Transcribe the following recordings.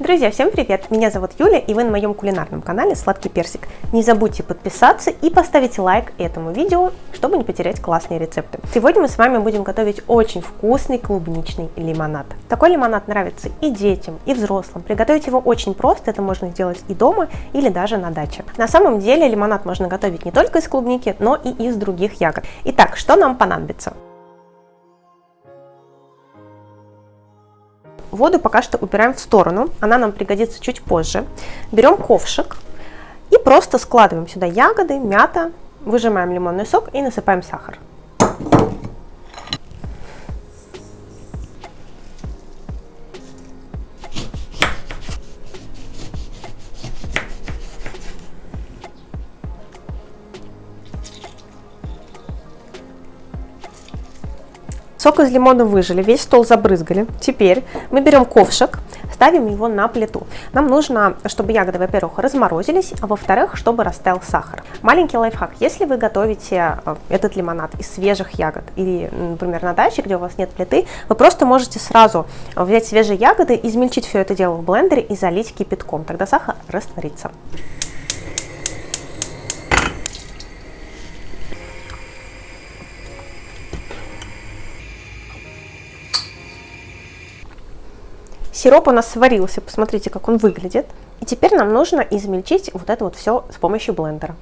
Друзья, всем привет! Меня зовут Юля, и вы на моем кулинарном канале Сладкий Персик. Не забудьте подписаться и поставить лайк этому видео, чтобы не потерять классные рецепты. Сегодня мы с вами будем готовить очень вкусный клубничный лимонад. Такой лимонад нравится и детям, и взрослым. Приготовить его очень просто, это можно сделать и дома, или даже на даче. На самом деле лимонад можно готовить не только из клубники, но и из других ягод. Итак, что нам понадобится? Воду пока что убираем в сторону, она нам пригодится чуть позже. Берем ковшик и просто складываем сюда ягоды, мята, выжимаем лимонный сок и насыпаем сахар. Сок из лимона выжили, весь стол забрызгали. Теперь мы берем ковшик, ставим его на плиту. Нам нужно, чтобы ягоды, во-первых, разморозились, а во-вторых, чтобы растаял сахар. Маленький лайфхак. Если вы готовите э, этот лимонад из свежих ягод или, например, на даче, где у вас нет плиты, вы просто можете сразу взять свежие ягоды, измельчить все это дело в блендере и залить кипятком. Тогда сахар растворится. Сироп у нас сварился, посмотрите, как он выглядит. И теперь нам нужно измельчить вот это вот все с помощью блендера.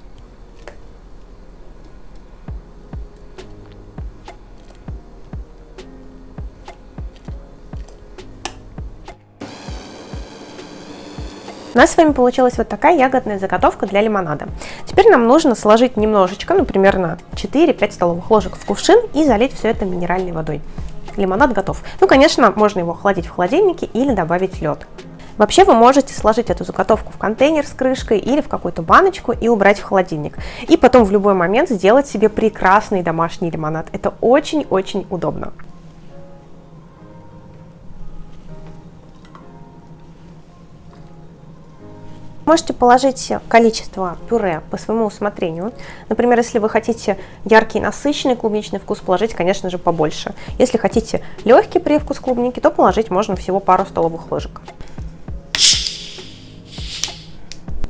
У нас с вами получилась вот такая ягодная заготовка для лимонада. Теперь нам нужно сложить немножечко, ну примерно 4-5 столовых ложек в кувшин и залить все это минеральной водой лимонад готов. Ну, конечно, можно его охладить в холодильнике или добавить лед. Вообще вы можете сложить эту заготовку в контейнер с крышкой или в какую-то баночку и убрать в холодильник. И потом в любой момент сделать себе прекрасный домашний лимонад. Это очень-очень удобно. Можете положить количество пюре по своему усмотрению. Например, если вы хотите яркий насыщенный клубничный вкус, положить, конечно же, побольше. Если хотите легкий привкус клубники, то положить можно всего пару столовых ложек.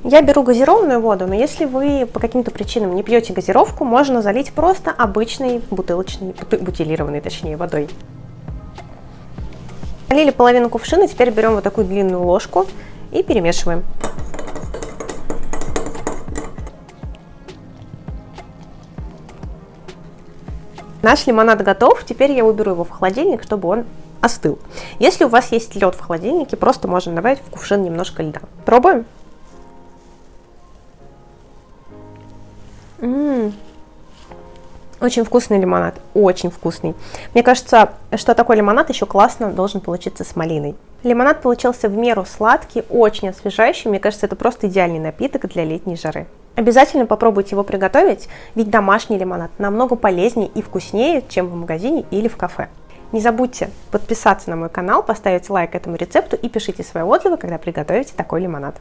Я беру газированную воду, но если вы по каким-то причинам не пьете газировку, можно залить просто обычной бутылочной, бутилированной точнее, водой. Налили половину кувшина, теперь берем вот такую длинную ложку и перемешиваем. Наш лимонад готов, теперь я уберу его в холодильник, чтобы он остыл. Если у вас есть лед в холодильнике, просто можно добавить в кувшин немножко льда. Пробуем? М -м -м. Очень вкусный лимонад, очень вкусный. Мне кажется, что такой лимонад еще классно должен получиться с малиной. Лимонад получился в меру сладкий, очень освежающий. Мне кажется, это просто идеальный напиток для летней жары. Обязательно попробуйте его приготовить, ведь домашний лимонад намного полезнее и вкуснее, чем в магазине или в кафе. Не забудьте подписаться на мой канал, поставить лайк этому рецепту и пишите свои отзывы, когда приготовите такой лимонад.